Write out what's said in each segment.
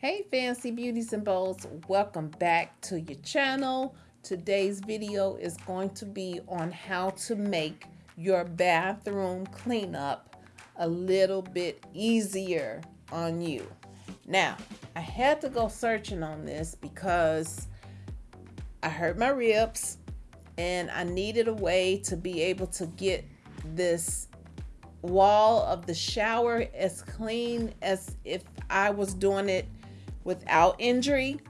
Hey fancy beauties and bows, welcome back to your channel. Today's video is going to be on how to make your bathroom cleanup a little bit easier on you. Now, I had to go searching on this because I hurt my ribs and I needed a way to be able to get this wall of the shower as clean as if I was doing it without injury.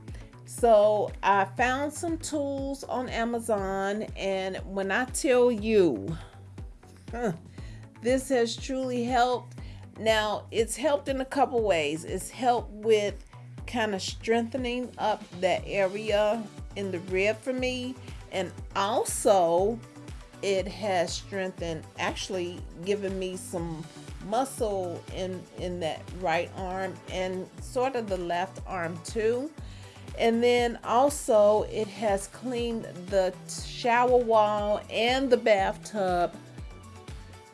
So I found some tools on Amazon and when I tell you huh, this has truly helped. Now it's helped in a couple ways. It's helped with kind of strengthening up that area in the rib for me and also it has strengthened actually given me some muscle in in that right arm and sort of the left arm too. And then also it has cleaned the shower wall and the bathtub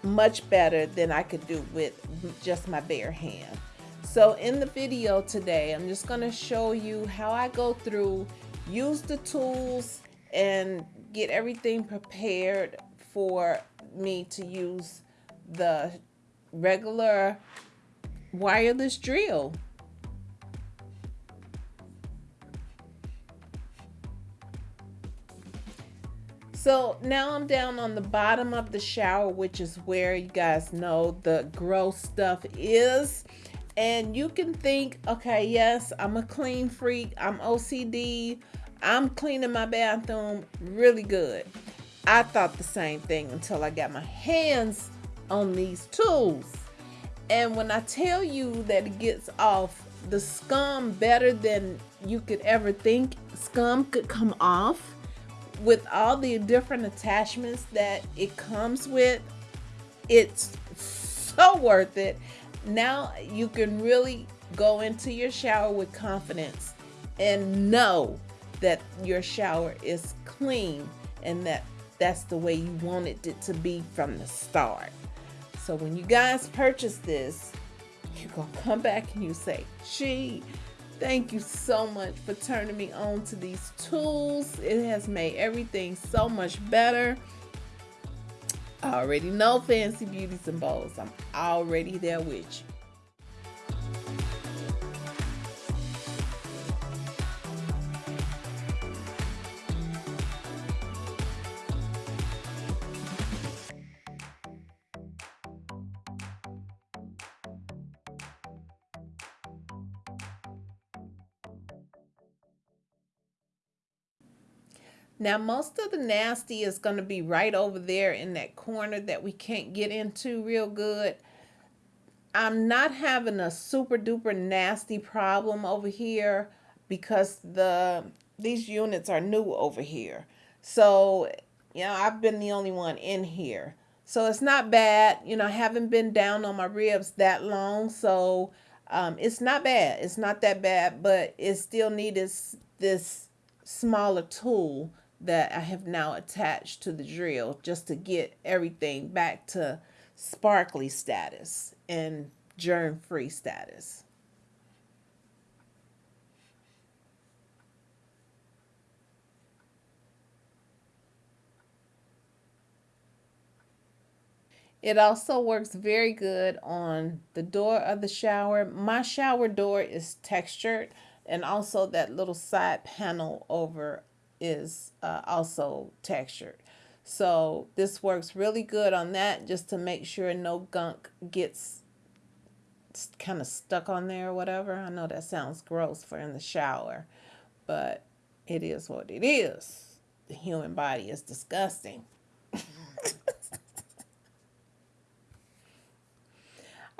much better than I could do with just my bare hand. So in the video today I'm just going to show you how I go through use the tools and get everything prepared for me to use the regular wireless drill. So now I'm down on the bottom of the shower, which is where you guys know the gross stuff is. And you can think, okay, yes, I'm a clean freak. I'm OCD. I'm cleaning my bathroom really good. I thought the same thing until I got my hands on these tools. And when I tell you that it gets off the scum better than you could ever think scum could come off with all the different attachments that it comes with, it's so worth it. Now you can really go into your shower with confidence and know that your shower is clean and that that's the way you wanted it to be from the start. So when you guys purchase this, you're going to come back and you say, gee, thank you so much for turning me on to these tools. It has made everything so much better. I already know Fancy Beauties and Bows. I'm already there with you. Now, most of the nasty is going to be right over there in that corner that we can't get into real good. I'm not having a super duper nasty problem over here because the these units are new over here. So, you know, I've been the only one in here. So it's not bad. You know, I haven't been down on my ribs that long. So um, it's not bad. It's not that bad, but it still needs this smaller tool that I have now attached to the drill just to get everything back to sparkly status and germ-free status. It also works very good on the door of the shower. My shower door is textured and also that little side panel over is uh, also textured. So this works really good on that just to make sure no gunk gets kind of stuck on there or whatever. I know that sounds gross for in the shower, but it is what it is. The human body is disgusting.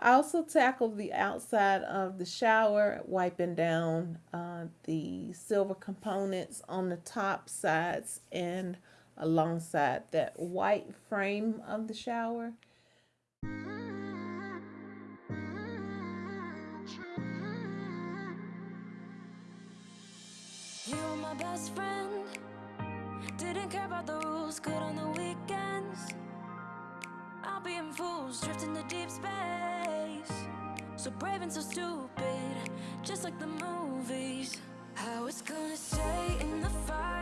I also tackled the outside of the shower, wiping down uh, the silver components on the top sides and alongside that white frame of the shower. You my best friend. Didn't care about the rules, good on the weekends. I'll be in fools, drifting deep space so brave and so stupid, just like the movies. I was gonna stay in the fight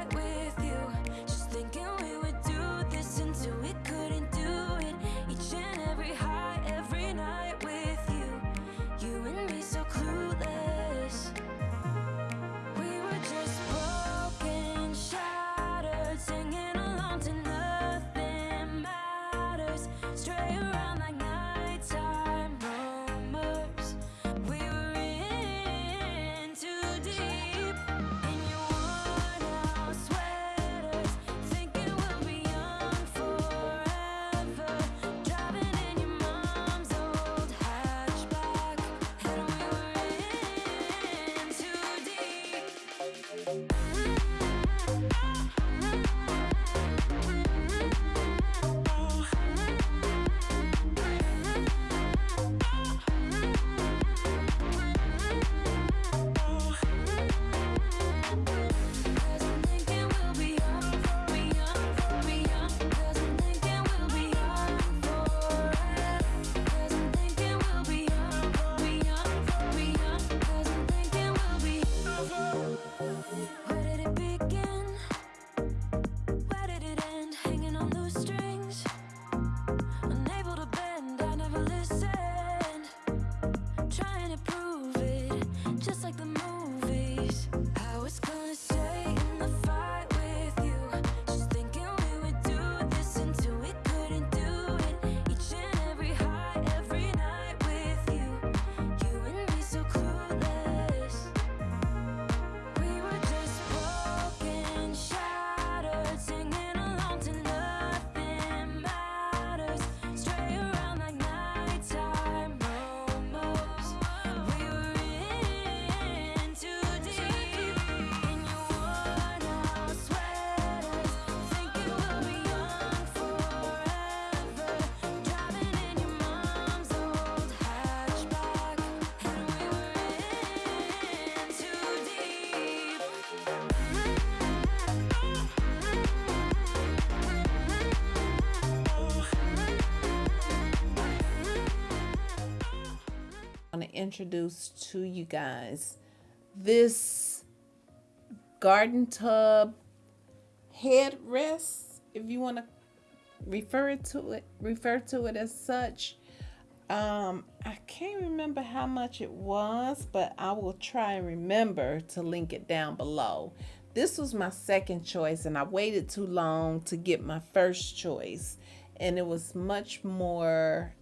introduce to you guys this garden tub headrest, if you want to refer to it, refer to it as such. Um, I can't remember how much it was, but I will try and remember to link it down below. This was my second choice, and I waited too long to get my first choice, and it was much more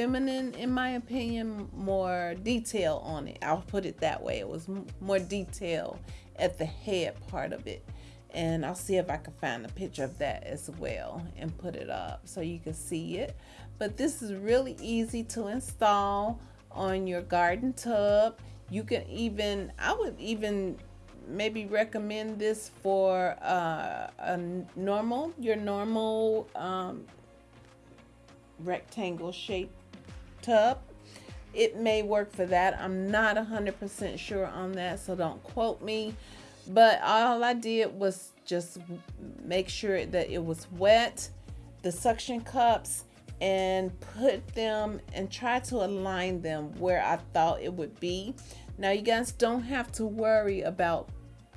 feminine, in my opinion, more detail on it. I'll put it that way. It was more detail at the head part of it and I'll see if I can find a picture of that as well and put it up so you can see it. But this is really easy to install on your garden tub. You can even, I would even maybe recommend this for uh, a normal, your normal um, rectangle shaped tub. It may work for that. I'm not 100% sure on that, so don't quote me but all I did was just make sure that it was wet, the suction cups, and put them and try to align them where I thought it would be. Now, you guys don't have to worry about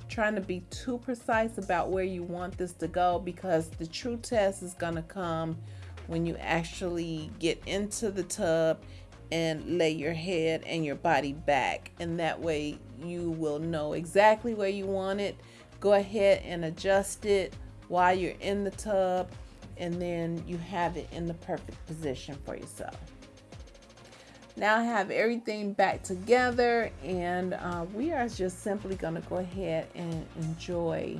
trying to be too precise about where you want this to go because the true test is going to come when you actually get into the tub and lay your head and your body back. And that way you will know exactly where you want it. Go ahead and adjust it while you're in the tub and then you have it in the perfect position for yourself. Now I have everything back together and uh, we are just simply going to go ahead and enjoy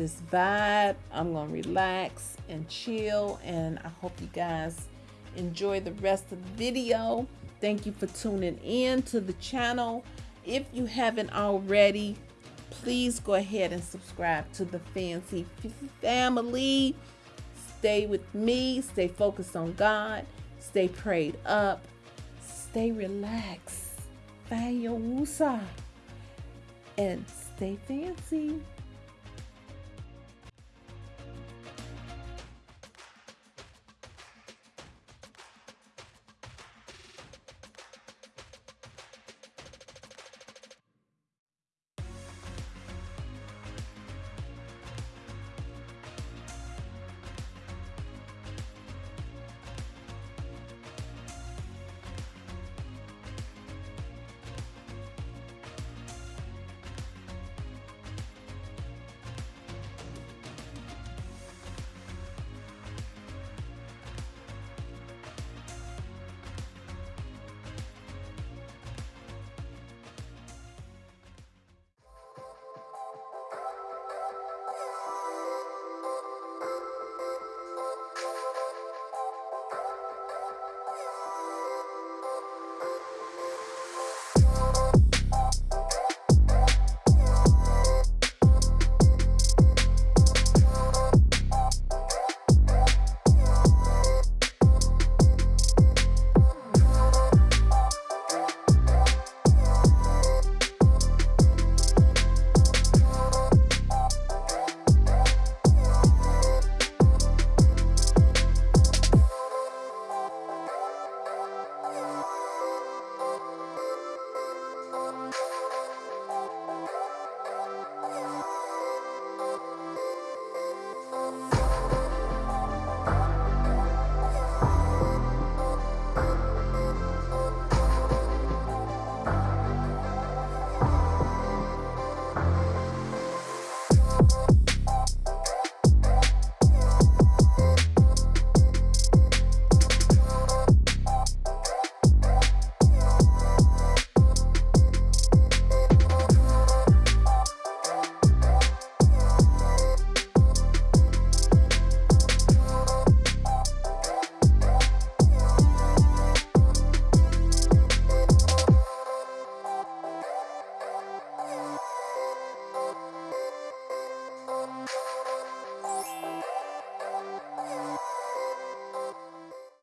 this vibe I'm going to relax and chill and I hope you guys enjoy the rest of the video. Thank you for tuning in to the channel. If you haven't already, please go ahead and subscribe to the Fancy family. Stay with me, stay focused on God, stay prayed up, stay relaxed, find your wusa, and stay fancy.